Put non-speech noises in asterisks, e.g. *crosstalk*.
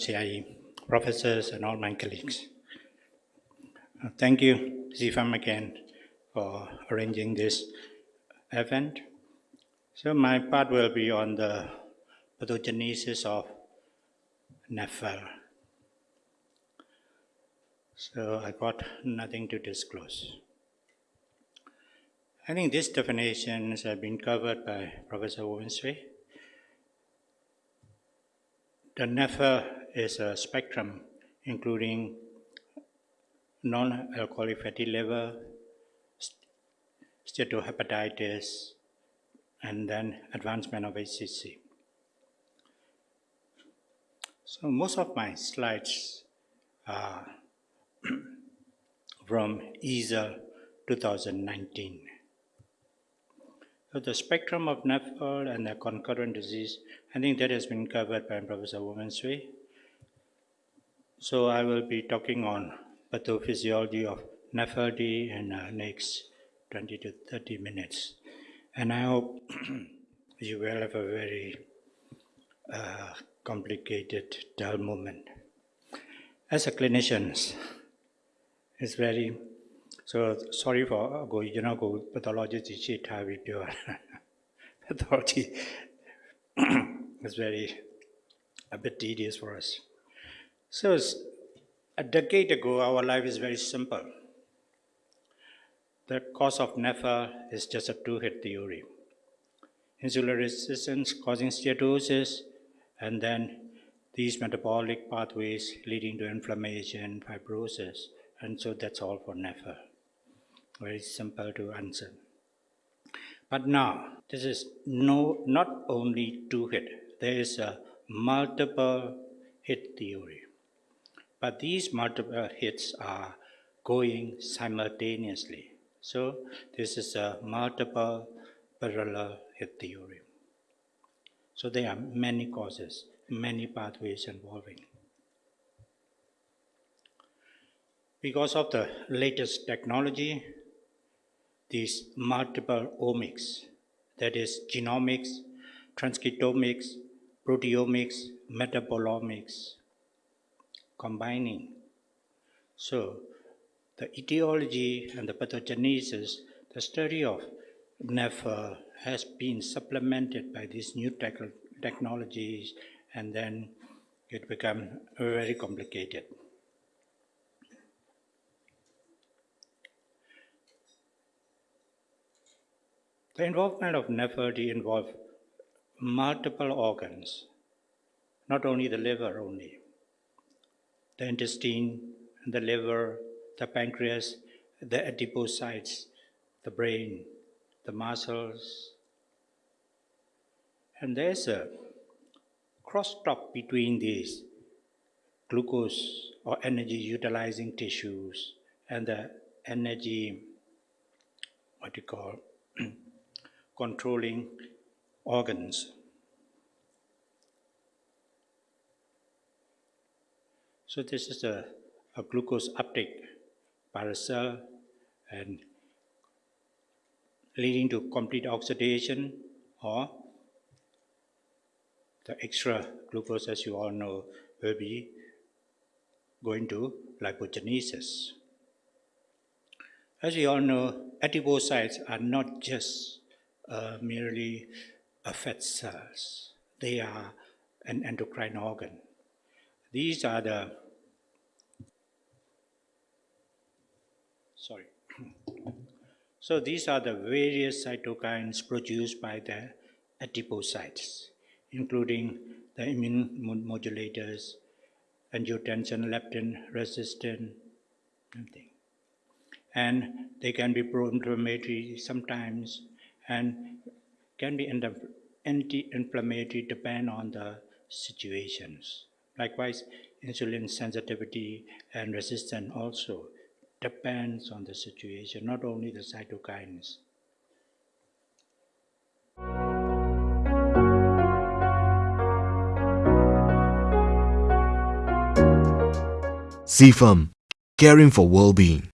Good afternoon, CIE, professors, and all my colleagues. Uh, Thank you, ZFAM again, for arranging this event. So my part will be on the pathogenesis of NAFL. So I got nothing to disclose. I think these definitions have been covered by Professor Wensway. The NAFL is a spectrum including non-alcoholic fatty liver, steatohepatitis, and then advancement of HCC. So most of my slides are *clears throat* from EASL 2019. So the spectrum of NAFL and the concurrent disease, I think that has been covered by Professor Womensway. So I will be talking on pathophysiology of nephrology in uh, next 20 to 30 minutes. And I hope *clears throat* you will have a very uh, complicated dull moment. As a clinician, it's very, so sorry for uh, go, you know, go pathology teaching time with pure. *laughs* pathology. *clears throat* it's very a bit tedious for us. So a decade ago, our life is very simple. The cause of NEFA is just a two-hit theory. Insulin resistance causing steatosis, and then these metabolic pathways leading to inflammation, fibrosis, and so that's all for NEFA. Very simple to answer. But now, this is no, not only two hit, there is a multiple hit theory. But these multiple hits are going simultaneously. So this is a multiple parallel hit theory. So there are many causes, many pathways involving. Because of the latest technology, these multiple omics, that is genomics, transcriptomics, proteomics, metabolomics, combining. So the etiology and the pathogenesis, the study of NEFA has been supplemented by these new tech- technologies and then it become very complicated. The involvement of NEFRD involves multiple organs, not only the liver only. The intestine, the liver, the pancreas, the adipocytes, the brain, the muscles. And there's a crosstalk between these glucose or energy utilizing tissues and the energy, what you call, *clears throat* controlling organs. So this is a, a glucose uptake by the cell and leading to complete oxidation or the extra glucose, as you all know, will be going to lipogenesis. As we all know, adipocytes are not just uh, merely a fat cells. They are an endocrine organ. These are the sorry. *coughs* so these are the various cytokines produced by the adipocytes, including the immune modulators, angiotensin, leptin, resistin, everything and they can be pro-inflammatory sometimes and can be anti-inflammatory depend on the situations. Likewise, insulin sensitivity and resistance also depends on the situation, not only the cytokines. CFAM, caring for well-being.